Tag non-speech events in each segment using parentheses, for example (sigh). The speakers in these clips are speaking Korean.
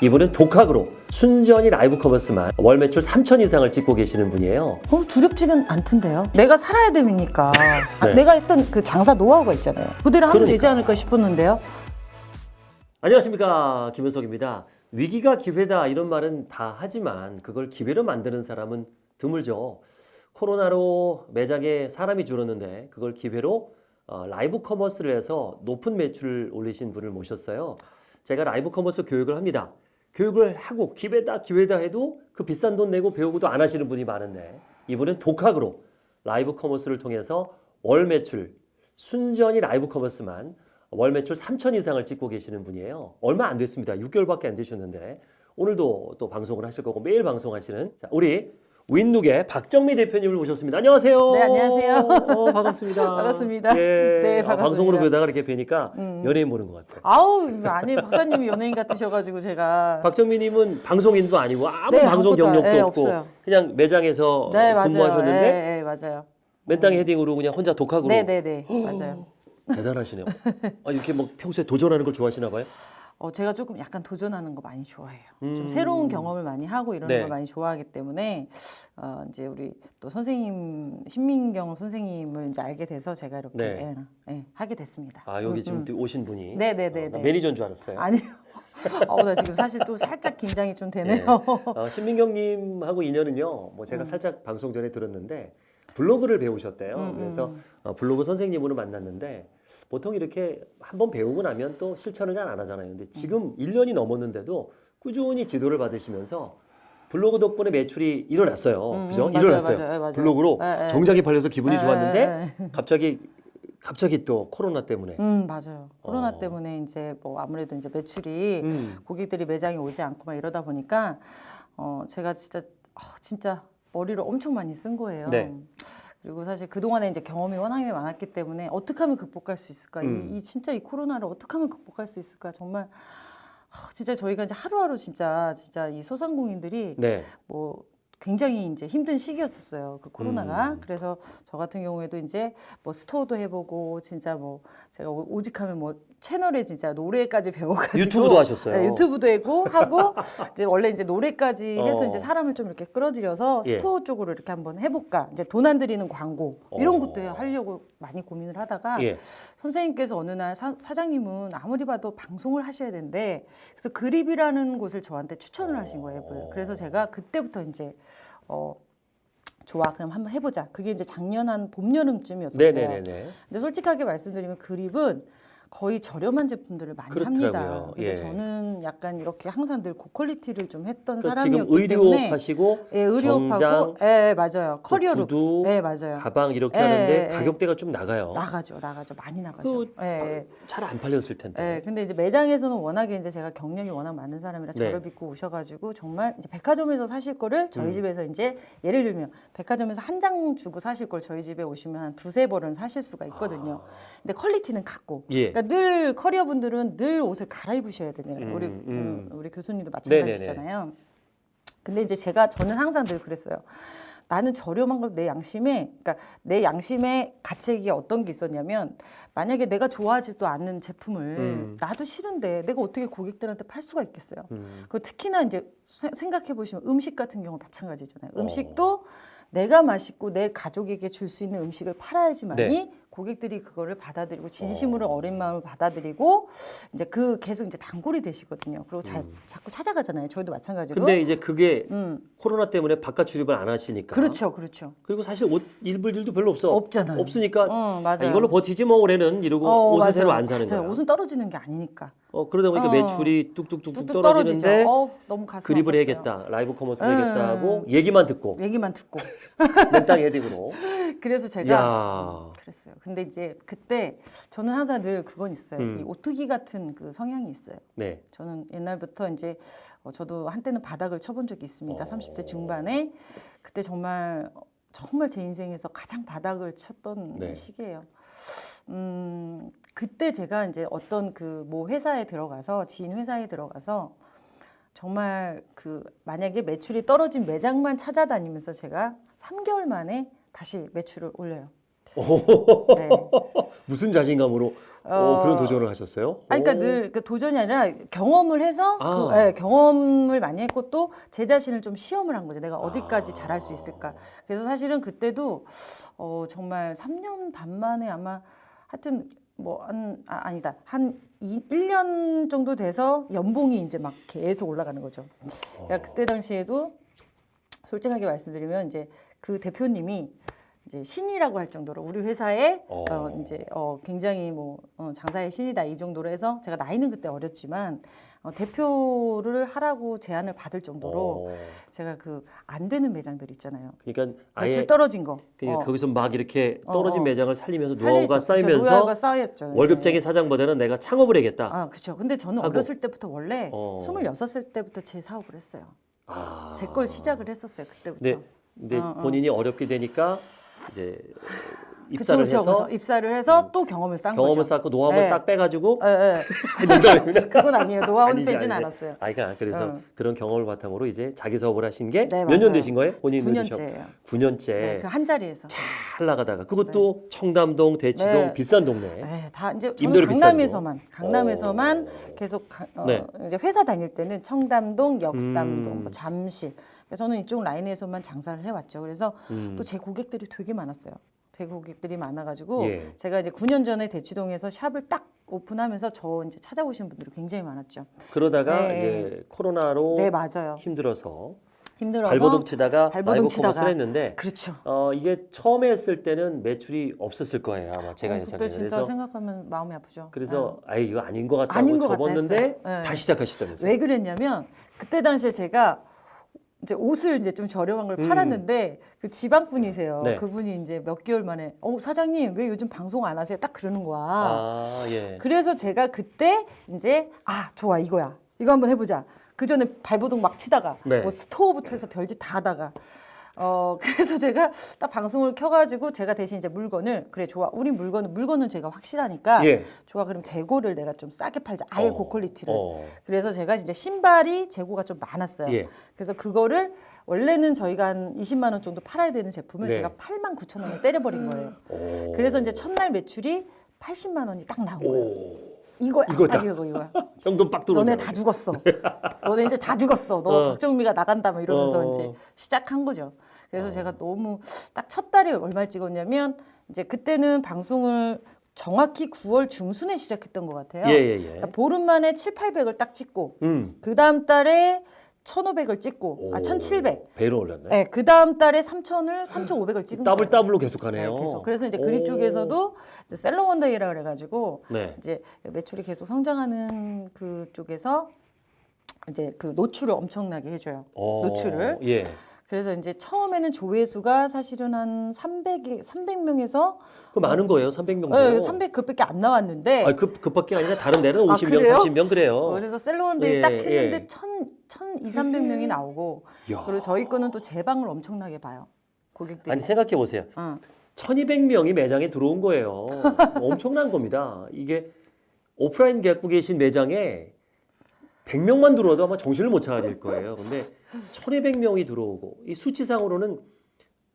이분은 독학으로 순전히 live commerce만 월 매출 3천 이상을 찍고 계시는 분이에요. 어, 두렵지는 않던데요. 내가 살아야 되니까. (laughs) 아, 네. 내가 했던 그 장사 노하우가 있잖아요. 그대로 하면 그러니까. 되지 않을까 싶었는데요. 안녕하십니까 김현석입니다. 위기가 기회다 이런 말은 다 하지만 그걸 기회로 만드는 사람은 드물죠. 코로나로 매장에 사람이 줄었는데 그걸 기회로 어, live commerce를 해서 높은 매출을 올리신 분을 모셨어요. 제가 live commerce 교육을 합니다. 교육을 하고 기회다 기회다 해도 그 비싼 돈 내고 배우고도 안 하시는 분이 많은데 이분은 독학으로 live commerce를 통해서 월 매출 순전히 live commerce만 월 매출 3천 이상을 찍고 계시는 분이에요. 얼마 안 됐습니다. 6개월밖에 안 되셨는데 오늘도 또 방송을 하실 거고 매일 방송하시는 자, 우리 윈룩의 박정미 대표님을 모셨습니다. 안녕하세요. 네, 안녕하세요. 어, 반갑습니다. (laughs) 반갑습니다. 예. 네, 아, 반갑습니다. 방송으로 뵈다가 이렇게 뵈니까 음. 연예인 보는 것 같아요. 아우, 아니, 박사님이 연예인 같으셔가지고 제가. (laughs) 박정미님은 방송인도 아니고 아무 네, 방송 경력도 네, 없고 없어요. 그냥 매장에서 네. 근무하셨는데 네, 네, 맞아요. 맨땅 헤딩으로 그냥 혼자 독학으로 네, 네, 네. 맞아요. 대단하시네요. 아, 이렇게 뭐 평소에 도전하는 걸 좋아하시나 봐요? 어, 제가 조금 약간 도전하는 거 많이 좋아해요. 음. 좀 새로운 경험을 많이 하고 이런 네. 걸 많이 좋아하기 때문에 어, 이제 우리 또 선생님 신민경 선생님을 이제 알게 돼서 제가 이렇게 네. 예, 예, 하게 됐습니다. 아 여기 음, 지금 음. 또 오신 분이 네, 네, 네, 어, 나 네. 매니저인 줄 알았어요. 아니요. (laughs) 어, 나 지금 사실 또 살짝 긴장이 좀 네. 되네요. 어, 신민경님하고 인연은요. 뭐 제가 살짝 방송 전에 들었는데 블로그를 배우셨대요. 음, 그래서 음. 어, 블로그 선생님으로 만났는데 보통 이렇게 한번 배우고 나면 또 실천을 잘 안 하잖아요. 근데 지금 1년이 넘었는데도 꾸준히 지도를 받으시면서 블로그 덕분에 매출이 일어났어요. 음, 그죠? 음, 맞아요, 일어났어요. 맞아요, 맞아요. 블로그로 예, 예. 정작이 팔려서 기분이 예, 좋았는데 예, 예. 갑자기 갑자기 또 코로나 때문에 음, 맞아요. 코로나 어. 때문에 이제 뭐 아무래도 이제 매출이 음. 고객들이 매장에 오지 않고 막 이러다 보니까 어 제가 진짜 아, 진짜 머리를 엄청 많이 쓴 거예요. 네. 그리고 사실 그동안에 이제 경험이 워낙에 많았기 때문에 어떻게 하면 극복할 수 있을까? 음. 이, 이 진짜 이 코로나를 어떻게 하면 극복할 수 있을까? 정말 아, 진짜 저희가 이제 하루하루 진짜 진짜 이 소상공인들이 네. 뭐 굉장히 이제 힘든 시기였었어요. 그 코로나가. 음. 그래서 저 같은 경우에도 이제 뭐 스토어도 해보고 진짜 뭐 제가 오- 오죽하면 뭐 채널에 진짜 노래까지 배워가지고 유튜브도 하셨어요. 네, 유튜브도 하고 하고 (laughs) 이제 원래 이제 노래까지 해서 어. 이제 사람을 좀 이렇게 끌어들여서 예. store 쪽으로 이렇게 한번 해볼까. 이제 돈안 들이는 광고 이런 어. 것도 하려고 많이 고민을 하다가 예. 선생님께서 어느 날 사, 사장님은 아무리 봐도 방송을 하셔야 되는데 그래서 그립이라는 곳을 저한테 추천을 하신 거예요. 앱을. 그래서 제가 그때부터 이제 어 좋아 그럼 한번 해보자. 그게 이제 작년 한 봄 여름쯤이었었어요. 네네네네. 근데 솔직하게 말씀드리면 그립은 거의 저렴한 제품들을 많이 그렇더라고요. 합니다. 근데 예. 저는 약간 이렇게 항상 늘 고퀄리티를 좀 했던 그러니까 사람이었기 지금 때문에 하시고 예, 의료업하고 예, 맞아요. 커리어룩. 구두, 예, 맞아요. 가방 이렇게 예, 하는데 예, 가격대가 좀 나가요. 나가죠, 나가죠, 많이 나가죠. 그 예, 예. 잘안 팔렸을 텐데. 네, 근데 이제 매장에서는 워낙에 이제 제가 경력이 워낙 많은 사람이라 네. 저를 믿고 오셔 가지고 정말 이제 백화점에서 사실 거를 저희 음. 집에서 이제 예를 들면 백화점에서 한 장 주고 사실 걸 저희 집에 오시면 한 두세 벌은 사실 수가 있거든요. 근데 quality는 같고. 아. 예. 그러니까 늘 커리어 분들은 늘 옷을 갈아입으셔야 되잖아요. 음, 우리 음. 음, 우리 교수님도. 마찬가지잖아요. 근데 이제 제가 저는 항상 늘 그랬어요. 나는 저렴한 걸 내 양심에, 그러니까 내 양심의 가책이 어떤 게 있었냐면 만약에 내가 좋아하지도 않는 제품을 음. 나도 싫은데 내가 어떻게 고객들한테 팔 수가 있겠어요. 음. 그 특히나 이제 생각해 보시면 음식 같은 경우 마찬가지잖아요. 어. 음식도 내가 맛있고 내 가족에게 줄 수 있는 음식을 팔아야지만이 네. 고객들이 그거를 받아들이고 진심으로 어. 어린 마음을 받아들이고 이제 그 계속 이제 단골이 되시거든요. 그리고 자, 자꾸 찾아가잖아요. 저희도 마찬가지로. 음. 근데 이제 그게 음, 코로나 때문에 바깥 출입을 안 하시니까. 그렇죠, 그렇죠. 그리고 사실 옷 입을 일도 별로 없어. 없잖아요. 없으니까 어, 아, 맞아요. 이걸로 버티지 뭐 올해는 이러고 어, 옷을 맞아요. 새로 안 사는 맞아요. 거야. 옷은 떨어지는 게 아니니까. 어, 그러다 보니까 어. 매출이 뚝뚝뚝뚝 뚝뚝 떨어지는데. 어, 너무 가슴 그립을 아팠어요. 해야겠다. live commerce 음. 해야겠다 하고 얘기만 듣고 얘기만 듣고. 맨땅 헤딩으로. (laughs) 그래서 제가 야. 그랬어요. 근데 이제 그때 저는 항상 늘 그건 있어요. 음. 이 오뚜기 같은 그 성향이 있어요. 네. 저는 옛날부터 이제 어, 저도 한때는 바닥을 쳐본 적이 있습니다. 어. 30대 중반에 그때 정말 정말 제 인생에서 가장 바닥을 쳤던 네. 시기예요. 음, 그때 제가 이제 어떤 그모 회사에 들어가서 지인 회사에 들어가서 정말 그 만약에 매출이 떨어진 매장만 찾아다니면서 제가 3개월 만에 다시 매출을 올려요. 네. (laughs) 무슨 자신감으로 오, 그런 도전을 하셨어요? 아니, 그러니까 오. 늘그 도전이 아니라 경험을 해서 아. 그, 예, 경험을 많이 했고 또 제 자신을 좀 시험을 한 거죠. 내가 어디까지 아. 잘할 수 있을까. 그래서 사실은 그때도 어, 정말 3년 반 만에 아마 하여튼 뭐한 아, 아니다 한 이, 1년 정도 돼서 연봉이 이제 막 계속 올라가는 거죠. 그러니까 그때 당시에도 솔직하게 말씀드리면 이제 그 대표님이 이제 신이라고 할 정도로 우리 회사에 어. 어, 이제 어, 굉장히 뭐 어, 장사의 신이다 이 정도로 해서 제가 나이는 그때 어렸지만 어, 대표를 하라고 제안을 받을 정도로 어. 제가 그 안 되는 매장들 있잖아요. 그러니까 아예 떨어진 거. 그러니까 어, 거기서 막 이렇게 떨어진 어, 어. 매장을 살리면서. 노하우가 쌓이면서 노하우가 쌓였죠. 월급쟁이 네. 사장보다는 내가 창업을 해야겠다. 아, 그렇죠. 근데 저는 하고. 어렸을 때부터 원래 어. 26살 때부터 제 사업을 했어요. 아. 제걸 시작을 했었어요. 그때부터. 근데, 근데 어, 어. 본인이 어렵게 되니까 이제 그쵸, 입사를 그쵸. 해서 그래서 입사를 해서 또 경험을 쌓은 경험을 거죠. 쌓고 노하우를 네. 싹 빼가지고 예, 예. 농담입니다. 그건 아니에요. 노하우는 빼진. 않았어요. 아, 그러니까 그래서 어. 그런 경험을 바탕으로 이제 자기 사업을 하신 게 네, 몇년 맞아요. 되신 거예요? 본인 9년째예요. 9년째 네, 그한 자리에서. 잘 나가다가 그것도 청담동, 대치동 네. 비싼 동네. 네, 다 이제 저는 강남에서만 강남에서만 계속 가- 어, 네. 이제 회사 다닐 때는 청담동, 역삼동, 음. 뭐 잠실. 그래서 저는 이쪽 라인에서만 장사를 해왔죠. 그래서 음. 또제 고객들이 되게 많았어요. 제 고객들이 많아가지고 예. 제가 이제 9년 전에 대치동에서 샵을 딱 오픈하면서 저 이제 찾아오신 분들이 굉장히 많았죠. 그러다가 네. 이제 코로나로 네 맞아요. 힘들어서 힘들어서 발버둥 치다가 발버둥 치다가. 했는데 그렇죠. 어, 이게 처음에 했을 때는 매출이 없었을 거예요 아마 제가 어, 그때 예상해요. 진짜 그래서 생각하면 마음이 아프죠. 그래서 아예 이거 아닌 것 같다고 아닌 것 같다 접었는데 했어요. 네. 다시 시작하시다면서요. 왜 그랬냐면 그때 당시에 제가 이제 옷을 이제 좀 저렴한 걸 음. 팔았는데 그 지방 분이세요. 네. 그분이 이제 몇 개월 만에 어 사장님 왜 요즘 방송 안 하세요? 딱 그러는 거야. 아 예. 그래서 제가 그때 이제 아 좋아 이거야 이거 한번 해보자. 그 전에 발버둥 막 치다가 네. 뭐 스토어부터 해서 별짓 다 하다가 어 (laughs) 그래서 제가 딱 방송을 켜가지고 제가 대신 이제 물건을 그래 좋아 우리 물건은 물건은 제가 확실하니까 예. 좋아 그럼 재고를 내가 좀 싸게 팔자 아예 어, 고quality를 어. 그래서 제가 이제 신발이 재고가 좀 많았어요. 예. 그래서 그거를 원래는 저희가 한 20만 원 정도 팔아야 되는 제품을 네. 제가 8만 9천 원에 때려버린 거예요. 오. 그래서 이제 첫날 매출이 80만 원이 딱 나온 거예요. 오. 이거야, 이거다. 딱 이거 이거야. (laughs) 현금 빡 들어오잖아. 너네 다 죽었어. 너네 이제 다 죽었어. 너 어. 박정미가 나간다 뭐 이러면서 어. 이제 시작한 거죠. 그래서 제가 너무 딱 첫 달에 얼마를 찍었냐면 이제 그때는 방송을 정확히 9월 중순에 시작했던 것 같아요. 예 예 예. 그러니까 보름 만에 7, 800을 딱 찍고 음. 그 다음 달에 1,500을 찍고 아 오. 1,700. 배로 올랐네. 네, 그 다음 달에 3,000을 3,500을 찍은 더블 거예요. 더블로 계속하네요. 네, 계속. 그래서 이제 그립 오. 쪽에서도 이제 seller one day라 그래 가지고 네. 이제 매출이 계속 성장하는 그 쪽에서 이제 그 노출을 엄청나게 해 줘요. 어, 노출을. 예. 그래서 이제 처음에는 조회수가 사실은 한 300이 300명에서 그 많은 거예요. 300명. 네, 300 그밖에 안 나왔는데 아, 그 급밖에 아니라 다른 데는 아, 50명, 그래요? 30명 그래요. 그래서 seller one day 예, 딱 했는데 예. 천, 천 2, 300명이 나오고 야. 그리고 저희 거는 또 재방을 엄청나게 봐요. 고객들이. 아니 생각해 보세요. 어. 1200명이 매장에 들어온 거예요. (laughs) 엄청난 겁니다. 이게 오프라인 갖고 계신 매장에 100명만 들어와도 아마 정신을 못 차릴 거예요. 근데 1200명이 들어오고 이 수치상으로는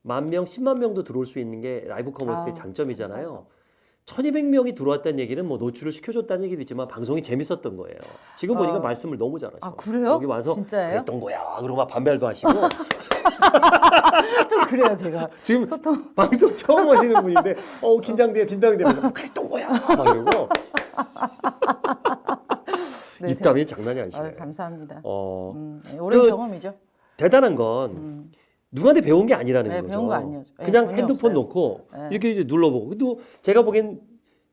만 명, 10만 명도 들어올 수 있는 게 live commerce의 아우, 장점이잖아요. 1200명이 들어왔다는 얘기는 뭐 노출을 시켜줬다는 얘기도 있지만 방송이 재밌었던 거예요. 지금 보니까 어. 말씀을 너무 잘하셔. 아, 그래요? 여기 와서 진짜예요? 그랬던 거야. 그러고 막 반발도 하시고 (laughs) 좀 그래요 제가. 지금 소통. (laughs) 방송 처음 오시는 분인데 어 긴장돼요 긴장돼요 그랬던 거야 막 이러고 네, 입담이 장난이 제가- 아니시네요 아유, 감사합니다. 어 음, 네, 오랜 그- 경험이죠. 대단한 건 음. 누구한테 배운 게 아니라는 네, 거죠 배운 거 아니에요. 네, 그냥 핸드폰 없어요. 놓고 네. 이렇게 이제 눌러보고 근데 제가 보기엔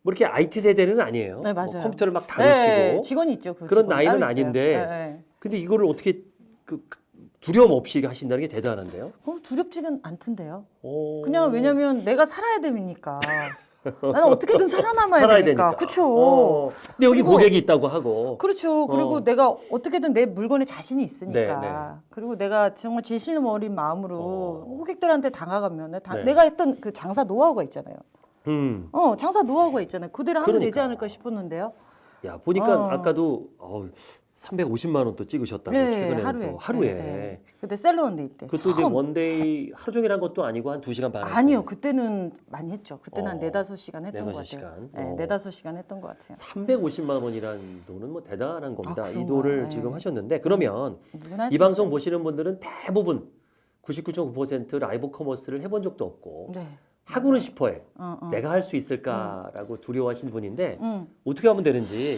뭐 이렇게 IT 세대는 아니에요 네, 뭐 맞아요. 컴퓨터를 막 다루시고 네, 직원이 있죠. 그 그런 직원 나이는. 아닌데 네, 네. 근데 이거를 어떻게 그그 두려움 없이 하신다는 게 대단한데요 어, 두렵지는 않던데요. 오. 그냥 왜냐면 내가 살아야 되니까. (laughs) 나는 어떻게든 살아남아야 되니까. 되니까 그렇죠. 어. 근데 여기 그리고- 고객이 있다고 하고 그렇죠. 그리고 어. 내가 어떻게든 내 물건에 자신이 있으니까. 네, 네. 그리고 내가 정말 진심 어린 마음으로 어. 고객들한테 당하가면 다- 네. 내가 했던 그 장사 노하우가 있잖아요. 음. 어, 장사 노하우가 있잖아요. 그대로 하면 되지 그러니까. 않을까 싶었는데요. 야 보니까 어. 아까도 어, 350만 원 또 찍으셨다고 네, 최근에 하루에. 또 하루에. 네, 네. 그때 셀러원데 이 때. 그것도 이제 처음. one day 하루 종일 한 것도 아니고 한 2시간 반. 아니요, 그때는 많이 했죠. 그때는 한 어, 네다섯 시간 했던 것 네다섯 같아요. 시간. 네, 어. 네다섯 시간 했던 것 같아요. 350만 원이란 돈은 뭐 대단한 겁니다. 이 그런가요? 돈을 네. 지금 하셨는데 그러면 할수 이 방송. 보시는 분들은 대부분 99.9% live commerce를 해본 적도 없고 네. 하고는 싶어해. 어, 어. 내가 할 수 있을까라고 두려워하시는 분인데 음. 어떻게 하면 되는지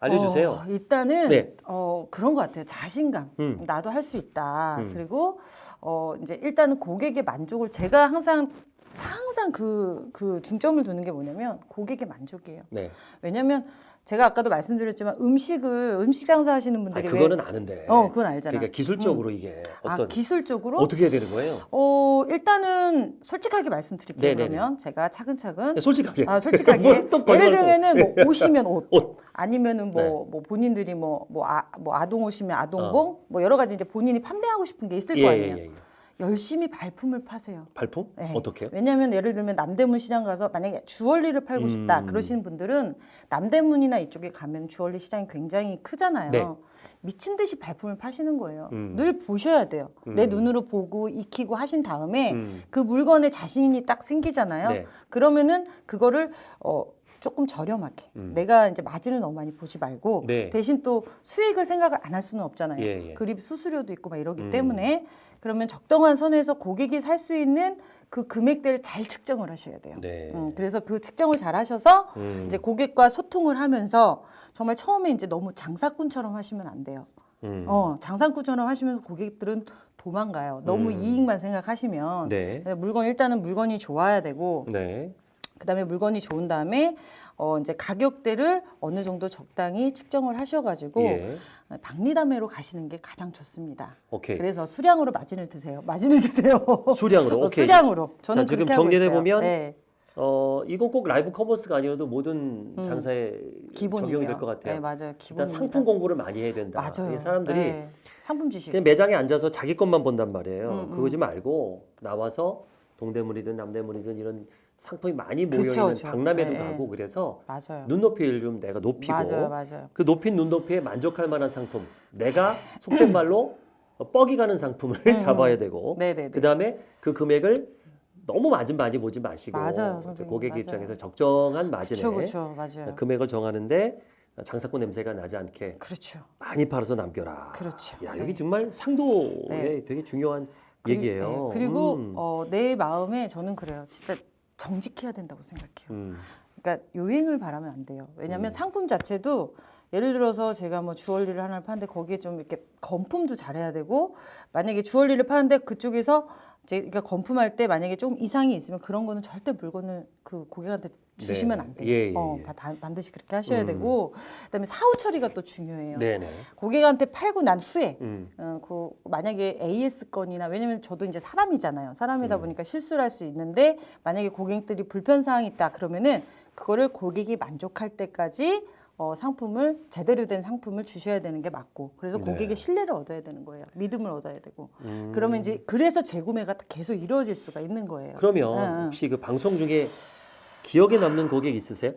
알려주세요. 어, 일단은 네. 어, 그런 것 같아요. 자신감. 음. 나도 할 수 있다. 음. 그리고 어, 이제 일단은 고객의 만족을 제가 항상 항상 그, 그 중점을 두는 게 뭐냐면 고객의 만족이에요. 네. 왜냐면 제가 아까도 말씀드렸지만 음식을 음식 장사 하시는 아, 분들이 왜- 그거는 아는데. 어, 그건 알잖아. 그러니까 기술적으로 이게 어떤 아, 기술적으로 어떻게 해야 되는 거예요? 어, 일단은 솔직하게 말씀드릴게요. 네네네. 그러면 제가 차근차근 네, 솔직하게. 아, 솔직하게 (laughs) 예를. 들면은 뭐 (laughs) 옷이면 옷, 옷. 아니면은 뭐, 네. 뭐 본인들이 뭐, 뭐, 아, 뭐 아동 옷이면 아동봉, 뭐 여러 가지 이제 본인이 판매하고 싶은 게 있을 어. 예, 거 예, 아니에요. 예, 예. 열심히 발품을 파세요. 발품? 네. 어떻게? 왜냐하면 예를 들면 남대문 시장 가서 만약에 주얼리를 팔고 싶다 음. 그러시는 분들은 남대문이나 이쪽에 가면 주얼리 시장이 굉장히 크잖아요. 네. 미친 듯이 발품을 파시는 거예요. 음. 늘 보셔야 돼요. 내 음. 눈으로 보고 익히고 하신 다음에 음. 그 물건에 자신이 딱 생기잖아요. 네. 그러면은 그거를 어 조금 저렴하게 음. 내가 이제 마진을 너무 많이 보지 말고 네. 대신 또 수익을 생각을 안 할 수는 없잖아요. 예, 예. 그립 수수료도 있고 막 이러기 음. 때문에 그러면 적정한 선에서 고객이 살 수 있는 그 금액대를 잘 측정을 하셔야 돼요. 네. 음, 그래서 그 측정을 잘 하셔서 음. 이제 고객과 소통을 하면서 정말 처음에 이제 너무 장사꾼처럼 하시면 안 돼요. 음. 어, 장사꾼처럼 하시면 고객들은 도망가요. 너무 음. 이익만 생각하시면 네. 물건 일단은 물건이 좋아야 되고 네. 그다음에 물건이 좋은 다음에 어 이제 가격대를 어느 정도 적당히 측정을 하셔가지고 예. 박리다매로 가시는 게 가장 좋습니다. 오케이. 그래서 수량으로 마진을 드세요. 마진을 드세요. (laughs) 수량으로. 어, 오케이. 수량으로. 저는 자, 지금 정리해. 보면 네, 어, 이건 꼭 라이브 커머스가 아니어도 모든 음. 장사에 기본이에요. 적용이 될 것 같아요. 네, 맞아요. 일단 기본입니다. 상품 공부를 많이 해야 된다. 맞아요. 이게 사람들이 네, 상품 지식. 그냥 매장에 앉아서 자기 것만 본단 말이에요. 음, 음. 그러지 말고 나와서 동대문이든 남대문이든 이런 상품이 많이 모여 그쵸, 있는 그쵸. 박람회도 네, 가고 그래서 맞아요. 눈높이를 좀 내가 높이고 맞아요, 맞아요. 그 높인 눈높이에 만족할 만한 상품 내가 속된 말로 뻐기 가는 상품을 음, (laughs) 잡아야 되고 네네네. 그 다음에 그 금액을 너무 마진 많이 보지 마시고 맞아요, 선생님. 고객. 입장에서 적정한 마진에 그렇죠, 맞아요. 금액을 정하는데 장사꾼 냄새가 나지 않게 그렇죠, 많이 팔아서 남겨라. 그렇죠. 야 네. 여기 정말 상도에 네. 되게 중요한 그리- 얘기예요. 네, 그리고 음. 어, 내 마음에 저는 그래요. 진짜 정직해야 된다고 생각해요. 음. 그러니까 요행을 바라면 안 돼요. 왜냐하면 음. 상품 자체도 예를 들어서 제가 뭐 주얼리를 하나를 파는데 거기에 좀 이렇게 건품도 잘해야 되고 만약에 주얼리를 파는데 그쪽에서 이제 그러니까 건품할 때 만약에 좀 이상이 있으면 그런 거는 절대 물건을 그 고객한테 주시면 네. 안 돼요. 예, 예, 어, 예. 바- 다- 반드시 그렇게 하셔야 음. 되고 그다음에 사후 처리가 또 중요해요. 네네. 고객한테 팔고 난 후에 음. 어, 그 만약에 AS 건이나 왜냐면 저도 이제 사람이잖아요. 사람이다 음. 보니까 실수를 할 수 있는데 만약에 고객들이 불편 사항이 있다 그러면은 그거를 고객이 만족할 때까지 어, 상품을 제대로 된 상품을 주셔야 되는 게 맞고 그래서 네. 고객의 신뢰를 얻어야 되는 거예요. 믿음을 얻어야 되고 음. 그러면 이제 그래서 재구매가 계속 이루어질 수가 있는 거예요. 그러면 응, 응. 혹시 그 방송 중에 기억에 남는 고객 있으세요?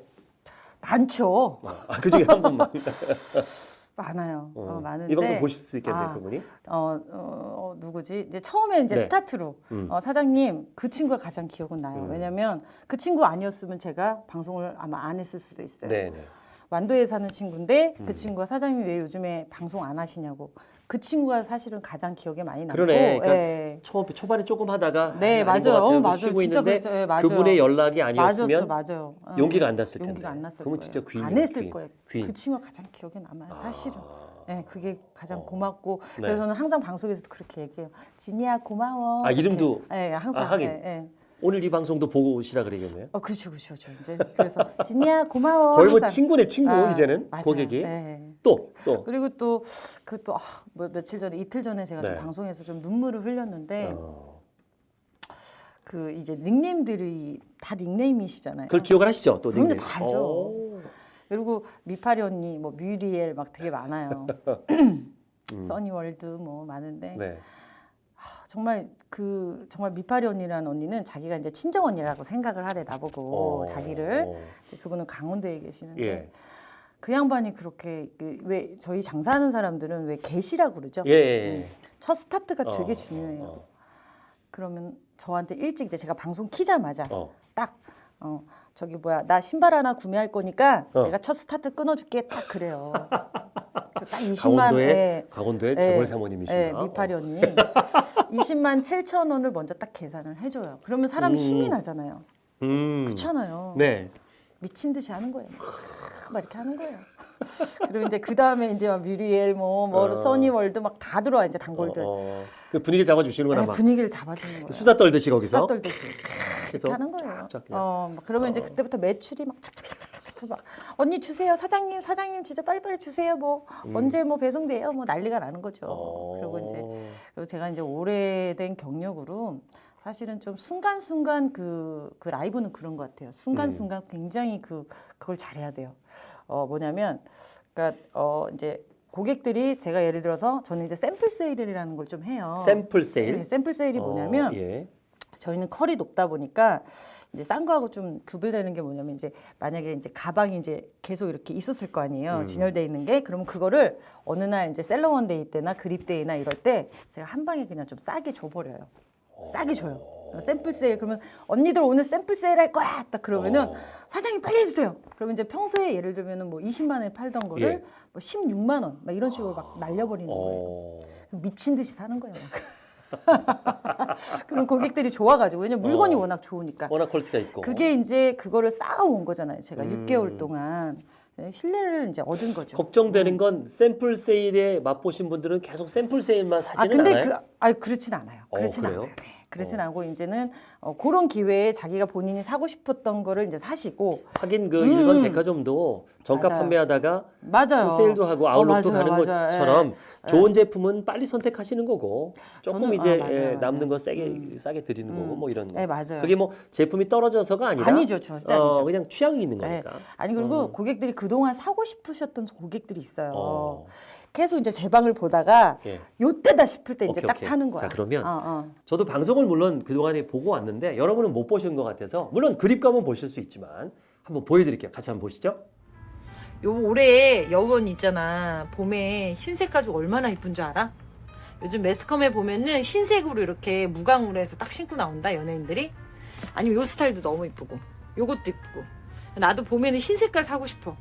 많죠. 아, 그 중에 한 분만. (laughs) 많아요. 어, 어. 많은데 이 방송 보실 수 있겠네요, 아, 그분이. 어, 어, 어, 누구지? 이제 처음에 이제 네. 스타트로 음. 어, 사장님 그 친구가 가장 기억은 나요. 음. 왜냐면 그 친구 아니었으면 제가 방송을 아마 안 했을 수도 있어요. 네네. 완도에 사는 친구인데 음. 그 친구가 사장님 왜 요즘에 방송 안 하시냐고. 그 친구가 사실은 가장 기억에 많이 남고. 그러네. 그러니까 예. 초, 초반에 조금 하다가 네, 아, 맞아요. 어, 맞아요. 쉬고 있는데. 예, 맞아요. 그분의 연락이 아니었으면 맞아요. 어. 용기가 안 났을 텐데. 용기가 안 났을 그러면 거예요. 진짜 귀인이에요. 안 했을 귀인. 거예요. 귀인. 그 친구가 가장 기억에 남아요. 사실은. 아. 네, 그게 가장 어. 고맙고 네. 그래서 저는 항상 방송에서도 그렇게 얘기해요. 진이야 고마워. 아, 이렇게. 이름도? 네, 항상. 아, 하긴. 네, 네. 오늘 이 방송도 보고 오시라 그러겠네요. 어, 그렇죠, 그렇죠. 저 이제 그래서 진이야 고마워. (laughs) 거의 뭐. 친구네 친구 아, 이제는 맞아요. 고객이 네. 또 또. 그리고 또 그또 아, 뭐 며칠 전에 이틀 전에 제가 좀 네. 방송에서 좀 눈물을 흘렸는데 어. 그 이제 닉네임들이 다 닉네임이시잖아요. 그걸 기억을 하시죠? 또 닉네임. 다 알죠. 오. 그리고 미파리 언니, 뭐 뮤리엘 막 되게 많아요. (laughs) 음. 써니월드 뭐 많은데 네. 아, 정말 그 정말 미파리 언니라는 언니는 자기가 이제 친정 언니라고 생각을 하래 나보고 어. 자기를 그분은 강원도에 계시는데 예. 그 양반이 그렇게 그 왜 저희 장사하는 사람들은 왜 개시라고 그러죠? 예. 예. 첫 스타트가 어, 되게 중요해요. 어, 그러면 저한테 일찍 이제 제가 방송 키자마자 어. 딱 어, 저기 뭐야 나 신발 하나 구매할 거니까 어. 내가 첫 스타트 끊어줄게 딱 그래요. (laughs) 그딱 20만 강원도의 예, 강원도의 예, 재벌 사모님이시나? 예, 미파리 언니 20만 7천 원을 먼저 딱 계산을 해줘요. 그러면 사람 음. 힘이 나잖아요. 음. 그렇잖아요. 네. 미친 듯이 하는 거예요. 막 이렇게 하는 거예요. 그리고 이제 그 다음에 이제 막 뮤리엘 뭐, 뭐 어. 써니월드 막 다 들어와 이제 단골들 어, 어. 그 분위기 잡아주시는구나 네, 막. 분위기를 잡아주는 거예요. 수다 떨듯이 거기서. 수다 떨듯이 이렇게 하는 거예요. 쫙쫙 그냥. 어, 막 그러면 이제 어. 그때부터 매출이 막 착착착착착 막 언니 주세요 사장님 사장님 진짜 빨리빨리 주세요 뭐 언제 뭐 배송돼요 뭐 난리가 나는 거죠. 음. 어. 그리고 이제 그리고 제가 이제 오래된 경력으로 사실은 좀 순간순간 그, 그 라이브는 그런 것 같아요. 순간순간 음. 굉장히 그, 그걸 잘해야 돼요. 어, 뭐냐면, 그러니까, 어, 이제 고객들이 제가 예를 들어서 저는 이제 샘플 세일이라는 걸 좀 해요. 샘플 세일. 네, 샘플 세일이 뭐냐면 어, 예. 저희는 컬이 높다 보니까 이제 싼 거하고 좀 구별되는 게 뭐냐면 이제 만약에 이제 가방이 이제 계속 이렇게 있었을 거 아니에요. 음. 진열돼 있는 게 그러면 그거를 어느 날 이제 셀러원 데이 때나 그립 데이나 이럴 때 제가 한 방에 그냥 좀 싸게 줘 버려요. 싸게 줘요. 샘플 세일 그러면 언니들 오늘 샘플 세일 할 거야 딱 그러면은 어. 사장님 빨리 해주세요. 그러면 이제 평소에 예를 들면은 뭐 20만 원에 팔던 거를 예. 뭐 16만 원 막 이런 식으로 막 날려버리는 거예요. 어. 미친 듯이 사는 거예요. (laughs) 그럼 고객들이 좋아가지고 왜냐면 물건이 어. 워낙 좋으니까. 워낙 퀄리티가 있고. 그게 이제 그거를 쌓아온 거잖아요. 제가 음. 6개월 동안 네, 신뢰를 이제 얻은 거죠. 걱정되는 건 샘플 세일에 맛보신 분들은 계속 샘플 세일만 아 사지는 근데 않아요. 그, 아 그렇진 않아요. 어, 그렇진 그래요? 않아요. 네, 그렇진 않고 이제는 어, 그런 기회에 자기가 본인이 사고 싶었던 거를 이제 사시고 하긴 그 음. 일반 백화점도 정가 맞아요. 판매하다가 맞아요. 세일도 하고 아웃렛도 어, 하는 맞아요. 것처럼 예. 좋은 제품은 빨리 선택하시는 거고 조금 저는- 이제 아, 예. 남는 거 세게 음. 싸게 드리는 거고 음. 뭐 이런 거. 네 맞아요. 그게 뭐 제품이 떨어져서가 아니라 아니죠, 절대 어, 아니죠. 그냥 취향이 있는 네. 거니까. 아니 그리고 음. 고객들이 그동안 사고 싶으셨던 고객들이 있어요. 어. 계속 이제 제 방을 보다가 예. 요때다 싶을 때 이제 오케이, 딱 오케이. 사는 거야. 자, 그러면 어, 어. 저도 방송을 물론 그동안에 보고 왔는데 여러분은 못 보신 것 같아서 물론 그립감은 보실 수 있지만 한번 보여드릴게요. 같이 한번 보시죠. 요 올해 여원 있잖아. 봄에 흰색 가죽 얼마나 이쁜 줄 알아? 요즘 매스컴에 보면은 흰색으로 이렇게 무광으로 해서 딱 신고 나온다 연예인들이. 아니면 요 스타일도 너무 이쁘고 요것도 이쁘고. 나도 봄에는 흰 색깔 사고 싶어.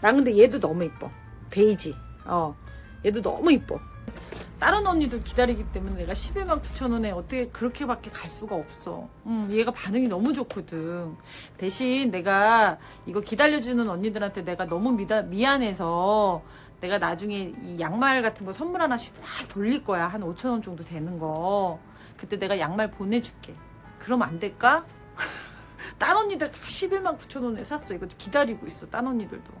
나 근데 얘도 너무 이뻐. 베이지. 어. 얘도 너무 이뻐. 다른 언니들 기다리기 때문에 내가 11만 9천 원에 어떻게 그렇게밖에 갈 수가 없어. 음, 얘가 반응이 너무 좋거든. 대신 내가 이거 기다려주는 언니들한테 내가 너무 미다, 미안해서 내가 나중에 이 양말 같은 거 선물 하나씩 다 돌릴 거야. 한 5천 원 정도 되는 거. 그때 내가 양말 보내줄게. 그럼 안 될까? (laughs) 딴 언니들 다 11만 9천 원에 샀어. 이거 기다리고 있어. 딴 언니들도.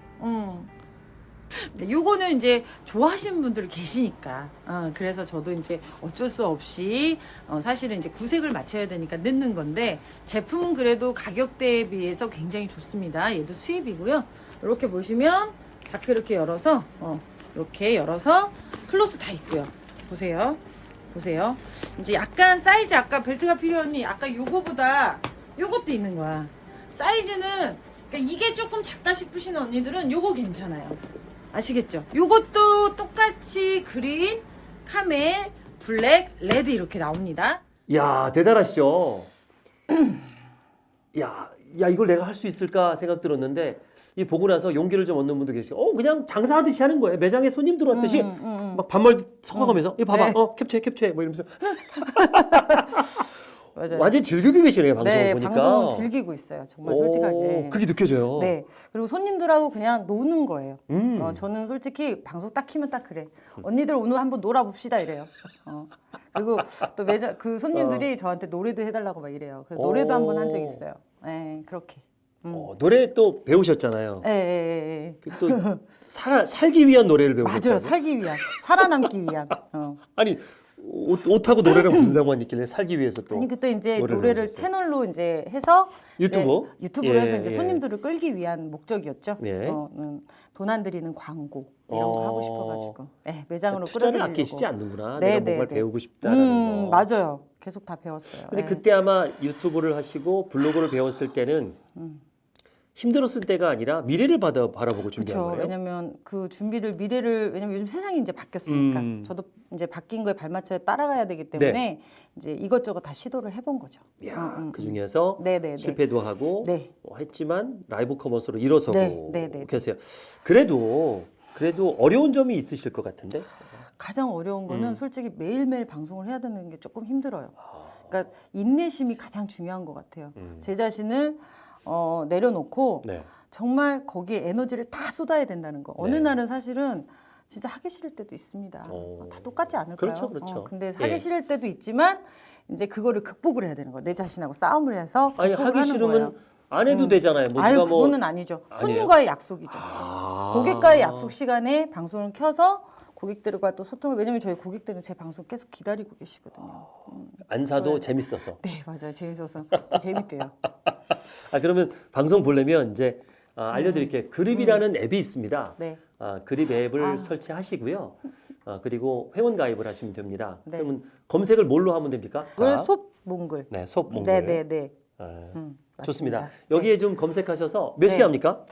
응. 네, 요거는 이제 좋아하시는 분들 계시니까. 어, 그래서 저도 이제 어쩔 수 없이 어, 사실은 이제 구색을 맞춰야 되니까 넣는 건데 제품은 그래도 가격대에 비해서 굉장히 좋습니다. 얘도 수입이고요. 이렇게 보시면 자크 이렇게 열어서 어, 이렇게 열어서 크로스 다 있고요. 보세요. 보세요. 이제 약간 사이즈 아까 벨트가 필요하니 아까 요거보다 요것도 있는 거야. 사이즈는 그러니까 이게 조금 작다 싶으신 언니들은 요거 괜찮아요. 아시겠죠? 요것도 똑같이 그린, 카멜, 블랙, 레드 이렇게 나옵니다. 이야 대단하시죠. (clears throat) 야, 야 이걸 내가 할 수 있을까 생각 들었는데 이 보고 나서 용기를 좀 얻는 분도 계시고, 어 그냥 장사하듯이 하는 거예요. 매장에 손님 들어왔듯이 음, 음, 음. 막 반말 섞어가면서 이 봐봐, 네. 어 캡처해 캡처해 뭐 이러면서 (laughs) 맞아요. 완전 히 즐기고 계시네요 방송을 네, 보니까. 방송은 즐기고 있어요. 정말 솔직하게. 오, 그게 느껴져요. 네. 그리고 손님들하고 그냥 노는 거예요. 음. 어, 저는 솔직히 방송 딱 키면 딱 그래. 언니들 오늘 한번 놀아봅시다 이래요. 어. 그리고 또 매장 그 손님들이 저한테 노래도 해달라고 막 이래요. 그래서 노래도 오. 한번 한 적 있어요. 네, 그렇게. 음. 어, 노래 또 배우셨잖아요. 예, 예, 예, 예. 그또 살아, 살기 위한 노래를 (laughs) 배우셨다고. 맞아요. 살기 위한, 살아남기 위한. 어. 아니 옷, 옷하고 노래랑 무슨 상관이 있길래 살기 위해서 또 아니 그때 이제 노래를 노래를? 채널로 이제 해서 유튜브? 이제 유튜브로 예, 해서 이제 예. 손님들을 끌기 위한 목적이었죠. 네. 어, 음, 돈안 들이는 광고 이런 거 어. 하고 싶어가지고 네, 매장으로 투자를 끌어들이려고. 아끼시지 않는구나. 네, 내가 네, 뭔가를 네. 배우고 싶다라는 음, 거. 맞아요. 계속 다 배웠어요. 근데 네. 그때 아마 유튜브를 하시고 블로그를 배웠을 때는 음. 힘들었을 때가 아니라 미래를 받아 바라보고 준비한 그렇죠. 거예요. 왜냐면 그 준비를 미래를 왜냐면 요즘 세상이 이제 바뀌었으니까 음. 저도 이제 바뀐 거에 발맞춰 따라가야 되기 때문에 네. 이제 이것저것 다 시도를 해본 거죠. 야, 음, 음, 그 음. 중에서 네네네. 실패도 하고 네. 어, 했지만 라이브 커머스로 일어서고 네, 네, 네. 계세요. 그래도 그래도 어려운 점이 있으실 것 같은데. 가장 어려운 거는 음. 솔직히 매일매일 방송을 해야 되는 게 조금 힘들어요. 아, 그러니까 인내심이 가장 중요한 것 같아요. 음. 제 자신을 어, 내려놓고 네. 정말 거기에 에너지를 다 쏟아야 된다는 거. 어느 네. 날은 사실은 진짜 하기 싫을 때도 있습니다. 어. 다 똑같지 않을까요? 그렇죠, 그렇죠. 어, 근데 하기 예. 싫을 때도 있지만 이제 그거를 극복을 해야 되는 거예요. 내 자신하고 싸움을 해서 아니 하기 싫으면 거예요. 안 해도 음. 되잖아요. 뭐 아유 뭐 그거는 아니죠. 아니에요? 손님과의 약속이죠. 아. 고객과의 약속 시간에 방송을 켜서 고객들과 또 소통을 왜냐면 저희 고객들은 제 방송 계속 기다리고 계시거든요. 음. 안 사도 네. 재밌어서. (laughs) 네 맞아요 재밌어서 재밌대요. (laughs) 아 그러면 방송 보려면 이제 아, 알려드릴게요. 그립이라는 앱이 있습니다. 네 아, 그립 앱을 아. 설치하시고요. 아, 그리고 회원 가입을 하시면 됩니다. 네. 그러면 검색을 뭘로 하면 됩니까? 그걸 아, 솝몽글. 네, 솝몽글. 네네 네. 아, 음, 좋습니다. 여기에 좀 검색하셔서 몇 네. 시 합니까?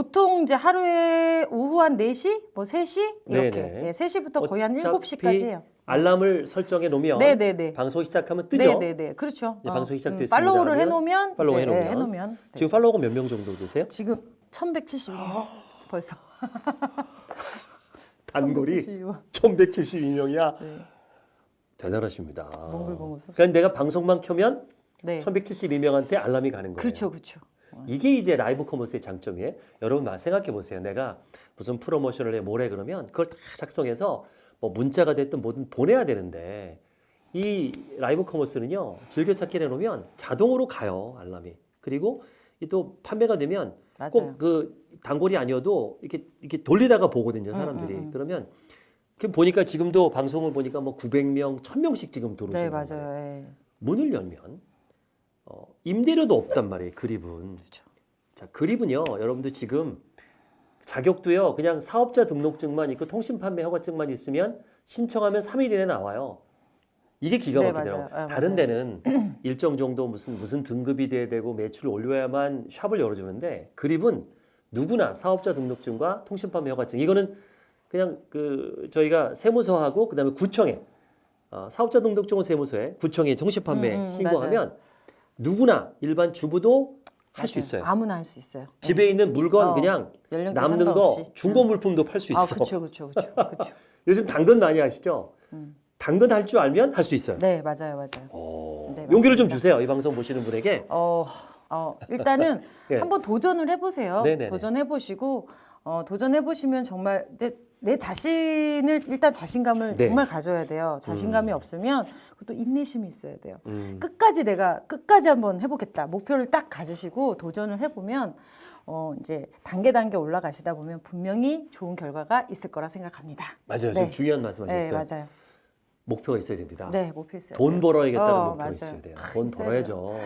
보통 이제 하루에 오후 한 4시, 뭐 3시 이렇게. 네네. 예, 3시부터 거의 한 어차피 7시까지 해요. 알람을 설정해 놓으면 네, 네, 네. 방송 시작하면 뜨죠. 네, 네, 네. 그렇죠. 이제 방송이 시작됐습니다 팔로우를 하면 해 놓으면 팔로우 해 놓으면. 예, 해 놓으면 지금 팔로워가 몇 명 정도 되세요? 지금 1172명 벌써. (laughs) 단골이 1172명. 1172명이야. 네. 대단하십니다. 몽글몽글 소- 그러니까 내가 방송만 켜면 네. 1172명한테 알람이 가는 거예요. 그렇죠. 그렇죠. 이게 이제 라이브 커머스의 장점이에요. 여러분 막 생각해 보세요. 내가 무슨 프로모션을 해 뭐래 그러면 그걸 다 작성해서 뭐 문자가 됐든 뭐든 보내야 되는데 이 라이브 커머스는요 즐겨찾기 해놓으면 자동으로 가요 알람이. 그리고 이또 판매가 되면. 꼭 그 단골이 아니어도 이렇게 이렇게 돌리다가 보거든요 사람들이. 음, 음. 그러면 그 보니까 지금도 방송을 보니까 뭐 900명, 1000명씩 지금 네, 들어오시는 거예요. 맞아요. 예. 문을 열면 어, 임대료도 없단 말이에요. 그립은. 그렇죠. 자, 그립은요. 여러분들 지금 자격도요. 그냥 사업자 등록증만 있고 통신 판매 허가증만 있으면 신청하면 3일 이내 나와요. 이게 기가 네, 막히더라고요. 맞아요. 아, 다른 맞아요. 데는 (clears throat) 일정 정도 무슨 무슨 등급이 돼야 되고 매출을 올려야만 샵을 열어주는데 그립은 누구나 사업자 등록증과 통신 판매 허가증 이거는 그냥 그 저희가 세무서하고 그다음에 구청에 어, 사업자 등록증은 세무서에 구청에 통신 판매 음, 음, 신고하면 누구나 일반 주부도 할수 맞아요. 있어요. 아무나 할 수 있어요. 집에 있는 물건 어, 그냥 남는. 거 중고 물품도 팔수 아, 있어. 그렇죠. 그렇죠. 그렇죠. 그렇죠. 요즘 당근 많이 하시죠? 음. 당근 할 줄 알면 할 수 있어요. 네, 맞아요. 맞아요. 오, 네, 용기를 좀. 주세요. 이 방송 보시는 분에게. 어, 어 일단은 (laughs) 예. 한번 도전을 해보세요. 네네네. 도전해보시고 어, 도전해보시면 정말 내, 내 자신을 일단 자신감을 네. 정말 가져야 돼요. 자신감이 음. 없으면 그것도 인내심이 있어야 돼요. 음, 끝까지 내가 끝까지 한번 해보겠다 목표를 딱 가지시고 도전을 해보면 어, 이제 단계 단계 올라가시다 보면 분명히 좋은 결과가 있을 거라 생각합니다. 맞아요. 네. 지금 중요한 네, 말씀하셨어요. 맞아요. 목표가 있어야 됩니다. 네, 목표 있어요. 돈 벌어야겠다는 어, 목표가 맞아요. 있어야 돼요. 아, 돈 벌어야죠.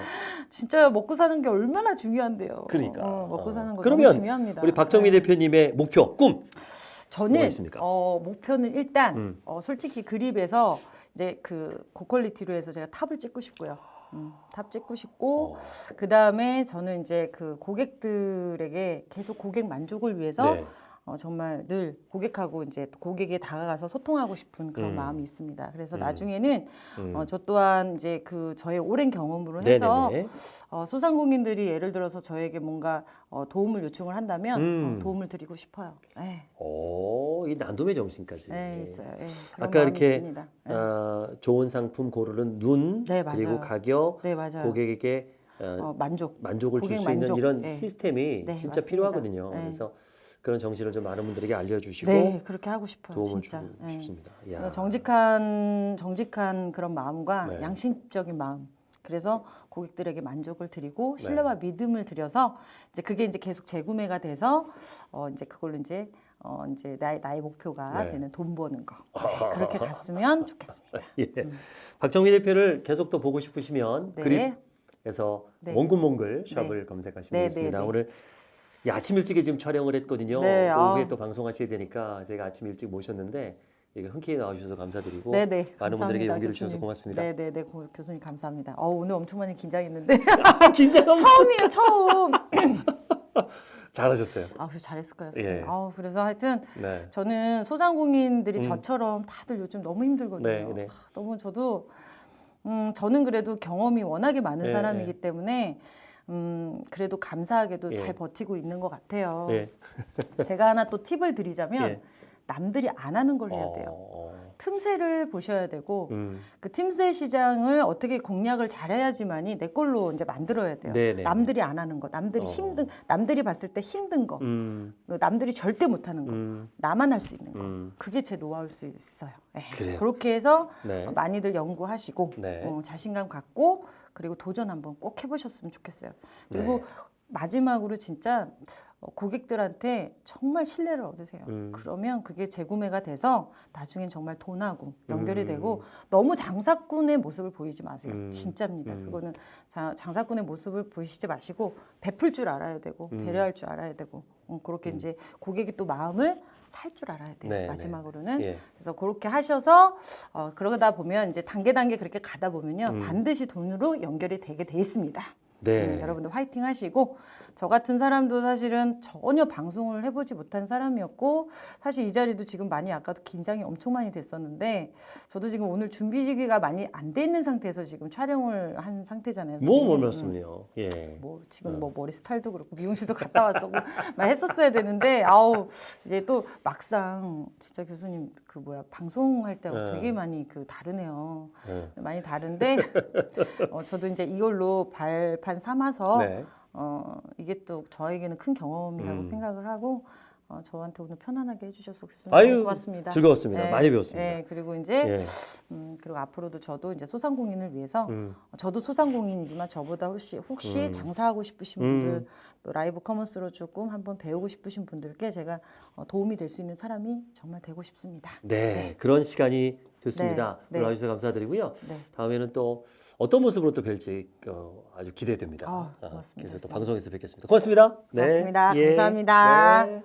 진짜 먹고 사는 게 얼마나 중요한데요. 그러니까. 어, 먹고 어. 사는 거 그러면 중요합니다. 우리 박정미 네. 대표님의 목표, 꿈. 저는 있습니까? 어, 목표는 일단 음. 어, 솔직히 그립에서 이제 그 고퀄리티로 해서 제가 탑을 찍고 싶고요. 음, 탑 찍고 싶고 어, 그 다음에 저는 이제 그 고객들에게 계속 고객 만족을 위해서 네. 어, 정말 늘 고객하고 이제 고객에 다가가서 소통하고 싶은 그런 음. 마음이 있습니다. 그래서 음. 나중에는 음. 어, 저 또한 이제 그 저의 오랜 경험으로 해서 네네네. 어, 소상공인들이 예를 들어서 저에게 뭔가 어, 도움을 요청을 한다면 음. 어, 도움을 드리고 싶어요. 네, 오, 이 나눔의 정신까지. 네 있어요. 네, 아까 이렇게. 네. 어, 좋은 상품 고르는 눈, 네, 그리고. 가격, 네 맞아요. 고객에게 어, 어, 만족. 만족을 줄 수 있는. 이런 네. 시스템이 네, 진짜 맞습니다. 필요하거든요. 네. 그래서 그런 정신을 좀 많은 분들에게 알려주시고 네 그렇게 하고 싶어요. 도움을 진짜. 주고 네. 싶습니다. 이야. 그래서 정직한 정직한 그런 마음과 네. 양심적인 마음. 그래서 고객들에게 만족을 드리고 네. 신뢰와 믿음을 드려서 이제 그게 이제 계속 재구매가 돼서 어 이제 그걸로 이제 어 이제 나의 나의 목표가 네. 되는 돈 버는 거 네, (laughs) 그렇게 갔으면 좋겠습니다. 예. 박정미 대표를 계속 또 보고 싶으시면 네. 그립에서 네. 몽글몽글 샵을 검색하시면 네, 되겠습니다. 네, 네. 오늘 이 아침 일찍에 지금 촬영을 했거든요. 네, 또 아. 오후에 또 방송하셔야 되니까 제가 아침 일찍 모셨는데 이게 흔쾌히 나와주셔서 감사드리고 네 네. 많은 분들에게 감사합니다, 용기를 주셔서 교수님. 고맙습니다. 네 네 네 고- 교수님 감사합니다. 어 오늘 엄청 많이 긴장했는데 (laughs) 긴장감 처음이에요 처음. (laughs) 잘하셨어요. 아, 그래서 잘했을 거예요. 예. 아, 그래서 하여튼 네. 저는 소상공인들이 음. 저처럼 다들 요즘 너무 힘들거든요. 네, 네. 아, 너무 저도 음, 저는 그래도 경험이 워낙에 많은 예, 사람이기 예. 때문에 음, 그래도 감사하게도 예. 잘 버티고 있는 것 같아요. 예. 제가 하나 또 팁을 드리자면 (laughs) 예. 남들이 안 하는 걸 해야 돼요. 어, 어. 틈새를 보셔야 되고 음. 그 틈새 시장을 어떻게 공략을 잘해야지만이 내 걸로 이제 만들어야 돼요. 네네. 남들이 안 하는 거, 남들이 어. 힘든, 남들이 봤을 때 힘든 거, 음. 남들이 절대 못하는 거, 음. 나만 할 수 있는 거. 음. 그게 제 노하우일 수 있어요. 네. 그렇게 해서 네. 많이들 연구하시고 네. 어, 자신감 갖고 그리고 도전 한번 꼭 해보셨으면 좋겠어요. 그리고 네. 마지막으로 진짜 어, 고객들한테 정말 신뢰를 얻으세요. 음. 그러면 그게 재구매가 돼서 나중엔 정말 돈하고 연결이 음. 되고 너무 장사꾼의 모습을 보이지 마세요. 음. 진짜입니다. 음. 그거는 자, 장사꾼의 모습을 보이시지 마시고 베풀 줄 알아야 되고 음. 배려할 줄 알아야 되고 어, 그렇게 이제 고객이 또 마음을 살 줄 알아야 돼요. 네, 네. 마지막으로는 예. 그래서 그렇게 하셔서 어, 그러다 보면 이제 단계 단계 그렇게 가다 보면요 음. 반드시 돈으로 연결이 되게 돼 있습니다. 네. 네, 여러분들 화이팅 하시고 저 같은 사람도 사실은 전혀 방송을 해보지 못한 사람이었고 사실 이 자리도 지금 많이 아까도 긴장이 엄청 많이 됐었는데 저도 지금 오늘 준비지기가 많이 안 돼 있는 상태에서 지금 촬영을 한 상태잖아요. 뭐. 몰랐습니요? 예. 뭐 지금 뭐 머리 스타일도 그렇고 미용실도 갔다 뭐 (laughs) 막 했었어야 되는데 아우 이제 또 막상 진짜 교수님 그 뭐야 방송할 때하고 네. 되게 많이 그 다르네요 네. 많이 다른데 (laughs) 어, 저도 이제 이걸로 발판 삼아서 네. 어, 이게 또 저에게는 큰 경험이라고 음. 생각을 하고 어, 저한테 오늘 편안하게 해주셔서 아유, 고맙습니다. 즐거웠습니다. 네, 많이 배웠습니다. 네, 그리고 이제 예. 음, 그리고 앞으로도 저도 이제 소상공인을 위해서 음. 저도 소상공인이지만 저보다 혹시 혹시 음. 장사하고 싶으신 음. 분들 또 라이브 커머스로 조금 한번 배우고 싶으신 분들께 제가 어, 도움이 될 수 있는 사람이 정말 되고 싶습니다. 네. 그런 시간이 됐습니다. 네, 네. 오늘 와주셔서 감사드리고요. 네. 다음에는 또 어떤 모습으로 또 뵐지 어, 아주 기대됩니다. 아, 고맙습니다. 그래서 또 방송에서 뵙겠습니다. 고맙습니다. 네. 고맙습니다. 예. 감사합니다. 네.